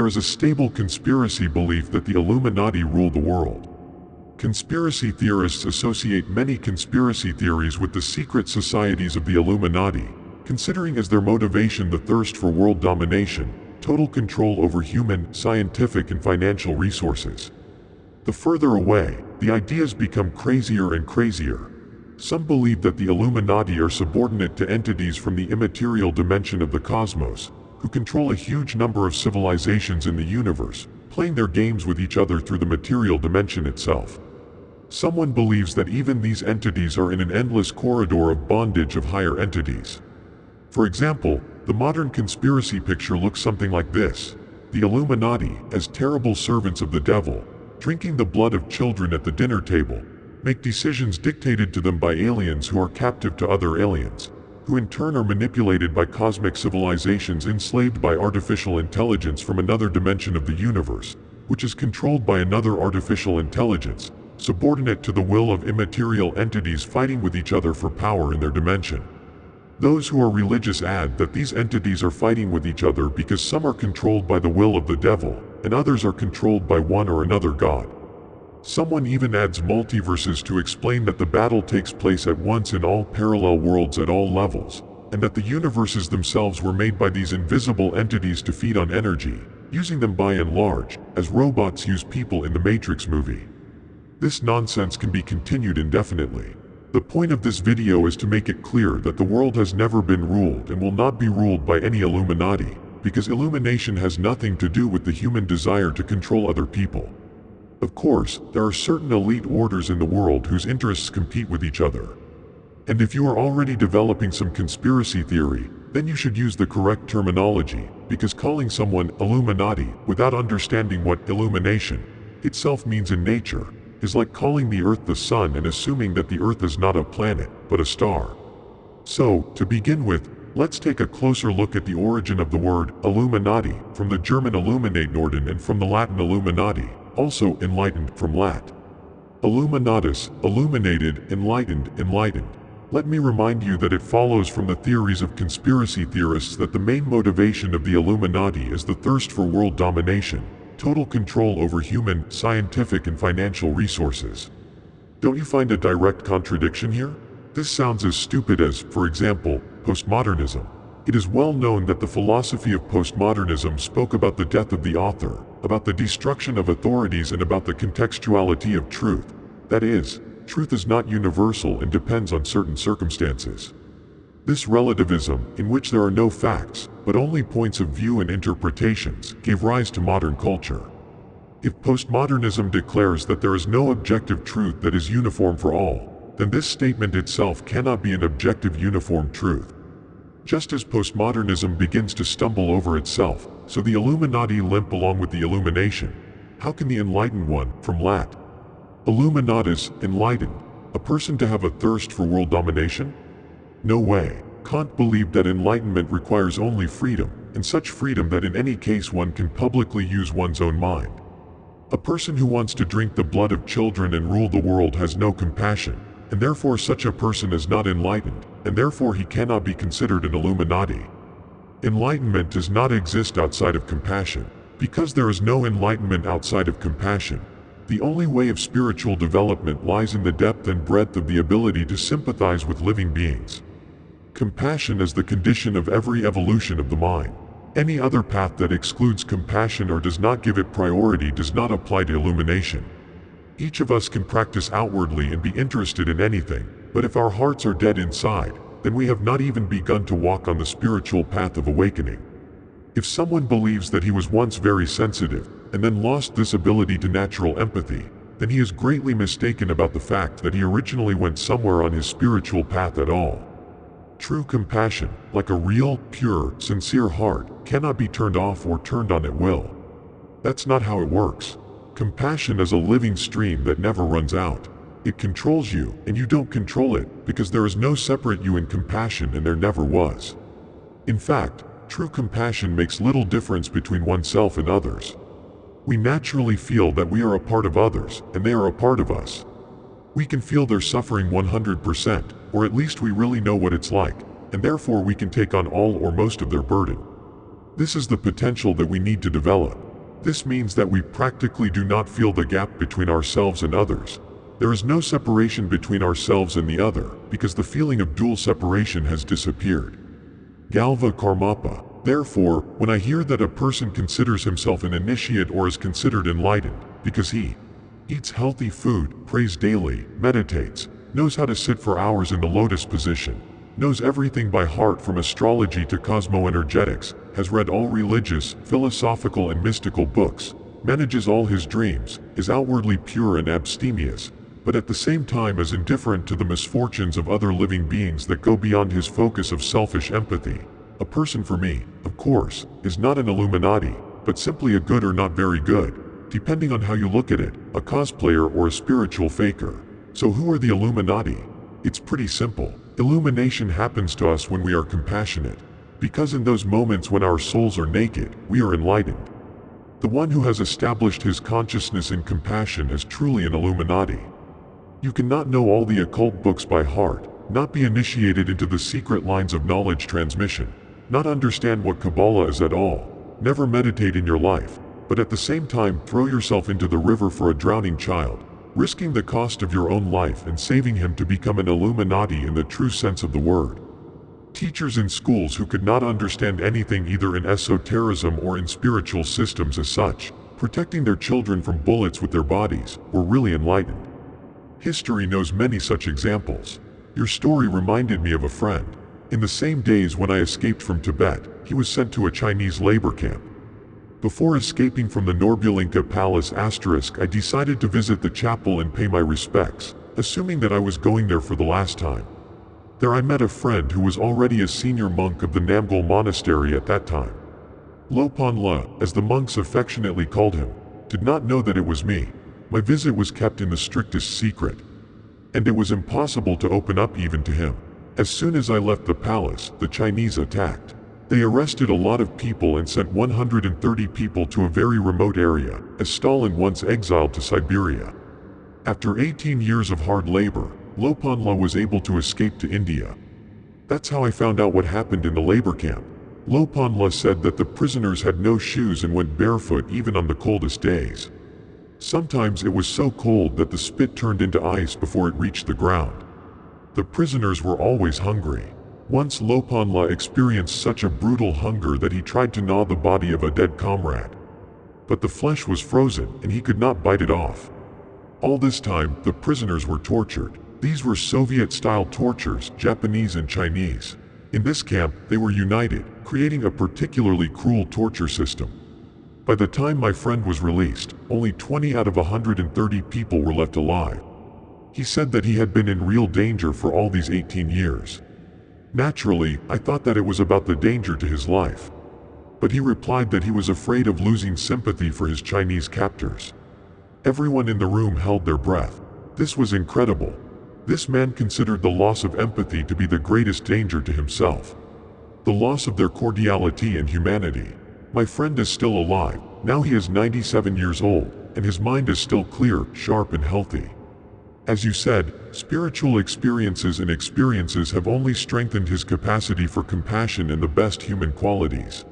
There is a stable conspiracy belief that the Illuminati rule the world. Conspiracy theorists associate many conspiracy theories with the secret societies of the Illuminati, considering as their motivation the thirst for world domination, total control over human, scientific and financial resources. The further away, the ideas become crazier and crazier. Some believe that the Illuminati are subordinate to entities from the immaterial dimension of the cosmos, who control a huge number of civilizations in the universe, playing their games with each other through the material dimension itself. Someone believes that even these entities are in an endless corridor of bondage of higher entities. For example, the modern conspiracy picture looks something like this. The Illuminati, as terrible servants of the devil, drinking the blood of children at the dinner table, make decisions dictated to them by aliens who are captive to other aliens, who in turn are manipulated by cosmic civilizations enslaved by artificial intelligence from another dimension of the universe, which is controlled by another artificial intelligence, subordinate to the will of immaterial entities fighting with each other for power in their dimension. Those who are religious add that these entities are fighting with each other because some are controlled by the will of the devil, and others are controlled by one or another god. Someone even adds multiverses to explain that the battle takes place at once in all parallel worlds at all levels, and that the universes themselves were made by these invisible entities to feed on energy, using them by and large, as robots use people in the Matrix movie. This nonsense can be continued indefinitely. The point of this video is to make it clear that the world has never been ruled and will not be ruled by any Illuminati, because illumination has nothing to do with the human desire to control other people. Of course, there are certain elite orders in the world whose interests compete with each other. And if you are already developing some conspiracy theory, then you should use the correct terminology, because calling someone Illuminati without understanding what illumination itself means in nature is like calling the Earth the Sun and assuming that the Earth is not a planet, but a star. So, to begin with, let's take a closer look at the origin of the word Illuminati, from the German Illuminatenorden and from the Latin Illuminati, also enlightened from Lat. Illuminatus, illuminated, enlightened, enlightened. Let me remind you that it follows from the theories of conspiracy theorists that the main motivation of the Illuminati is the thirst for world domination, total control over human, scientific and financial resources. Don't you find a direct contradiction here? This sounds as stupid as, for example, postmodernism. It is well known that the philosophy of postmodernism spoke about the death of the author, about the destruction of authorities and about the contextuality of truth. That is, truth is not universal and depends on certain circumstances. This relativism, in which there are no facts, but only points of view and interpretations, gave rise to modern culture. If postmodernism declares that there is no objective truth that is uniform for all, then this statement itself cannot be an objective uniform truth. Just as postmodernism begins to stumble over itself, so the Illuminati limp along with the illumination. How can the enlightened one, from Lat. Illuminatus, enlightened, a person to have a thirst for world domination? No way. Kant believed that enlightenment requires only freedom, and such freedom that in any case one can publicly use one's own mind. A person who wants to drink the blood of children and rule the world has no compassion, and therefore such a person is not enlightened, and therefore he cannot be considered an Illuminati. Enlightenment does not exist outside of compassion. Because there is no enlightenment outside of compassion, the only way of spiritual development lies in the depth and breadth of the ability to sympathize with living beings. Compassion is the condition of every evolution of the mind. Any other path that excludes compassion or does not give it priority does not apply to illumination. Each of us can practice outwardly and be interested in anything, but if our hearts are dead inside, then we have not even begun to walk on the spiritual path of awakening. If someone believes that he was once very sensitive, and then lost this ability to natural empathy, then he is greatly mistaken about the fact that he originally went somewhere on his spiritual path at all. True compassion, like a real, pure, sincere heart, cannot be turned off or turned on at will. That's not how it works. Compassion is a living stream that never runs out. It controls you, and you don't control it, because there is no separate you in compassion and there never was. In fact, true compassion makes little difference between oneself and others. We naturally feel that we are a part of others, and they are a part of us. We can feel their suffering 100%, or at least we really know what it's like, and therefore we can take on all or most of their burden. This is the potential that we need to develop. This means that we practically do not feel the gap between ourselves and others. There is no separation between ourselves and the other, because the feeling of dual separation has disappeared. Gyalwa Karmapa. Therefore, when I hear that a person considers himself an initiate or is considered enlightened, because he eats healthy food, prays daily, meditates, knows how to sit for hours in the lotus position, knows everything by heart from astrology to cosmoenergetics, has read all religious, philosophical and mystical books, manages all his dreams, is outwardly pure and abstemious, but at the same time is indifferent to the misfortunes of other living beings that go beyond his focus of selfish empathy. A person for me, of course, is not an Illuminati, but simply a good or not very good, depending on how you look at it, a cosplayer or a spiritual faker. So who are the Illuminati? It's pretty simple. Illumination happens to us when we are compassionate. Because in those moments when our souls are naked, we are enlightened. The one who has established his consciousness in compassion is truly an Illuminati. You cannot know all the occult books by heart, not be initiated into the secret lines of knowledge transmission, not understand what Kabbalah is at all, never meditate in your life, but at the same time throw yourself into the river for a drowning child, risking the cost of your own life and saving him to become an Illuminati in the true sense of the word. Teachers in schools who could not understand anything either in esotericism or in spiritual systems as such, protecting their children from bullets with their bodies, were really enlightened. History knows many such examples. Your story reminded me of a friend. In the same days when I escaped from Tibet, he was sent to a Chinese labor camp. Before escaping from the Norbulingka Palace asterisk I decided to visit the chapel and pay my respects, assuming that I was going there for the last time. There I met a friend who was already a senior monk of the Namgyal Monastery at that time. Lopan La, as the monks affectionately called him, did not know that it was me. My visit was kept in the strictest secret. And it was impossible to open up even to him. As soon as I left the palace, the Chinese attacked. They arrested a lot of people and sent 130 people to a very remote area, as Stalin once exiled to Siberia. After 18 years of hard labor, Lopanla was able to escape to India. That's how I found out what happened in the labor camp. Lopanla said that the prisoners had no shoes and went barefoot even on the coldest days. Sometimes it was so cold that the spit turned into ice before it reached the ground. The prisoners were always hungry. Once Lopanla experienced such a brutal hunger that he tried to gnaw the body of a dead comrade. But the flesh was frozen and he could not bite it off. All this time, the prisoners were tortured. These were Soviet-style tortures, Japanese and Chinese. In this camp, they were united, creating a particularly cruel torture system. By the time my friend was released, only 20 out of 130 people were left alive. He said that he had been in real danger for all these 18 years. Naturally, I thought that it was about the danger to his life. But he replied that he was afraid of losing sympathy for his Chinese captors. Everyone in the room held their breath. This was incredible. This man considered the loss of empathy to be the greatest danger to himself. The loss of their cordiality and humanity. My friend is still alive, now he is 97 years old, and his mind is still clear, sharp and healthy. As you said, spiritual experiences and experiences have only strengthened his capacity for compassion and the best human qualities.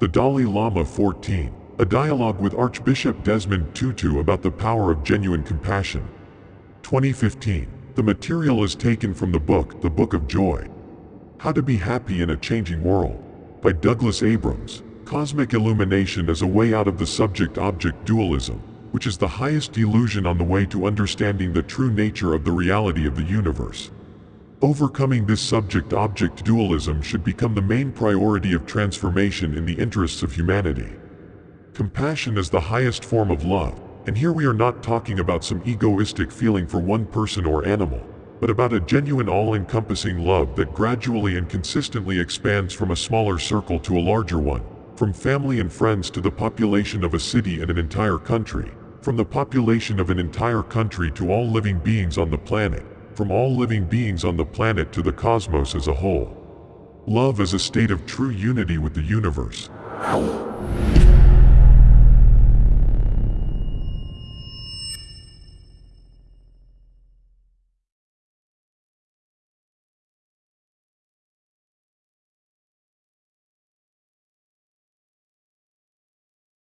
The Dalai Lama 14, a dialogue with Archbishop Desmond Tutu about the power of genuine compassion. 2015. The material is taken from the book, The Book of Joy. How to Be Happy in a Changing World, by Douglas Abrams. Cosmic illumination is a way out of the subject-object dualism, which is the highest delusion on the way to understanding the true nature of the reality of the universe. Overcoming this subject-object dualism should become the main priority of transformation in the interests of humanity. Compassion is the highest form of love, and here we are not talking about some egoistic feeling for one person or animal, but about a genuine all-encompassing love that gradually and consistently expands from a smaller circle to a larger one. From family and friends to the population of a city and an entire country. From the population of an entire country to all living beings on the planet. From all living beings on the planet to the cosmos as a whole. Love is a state of true unity with the universe.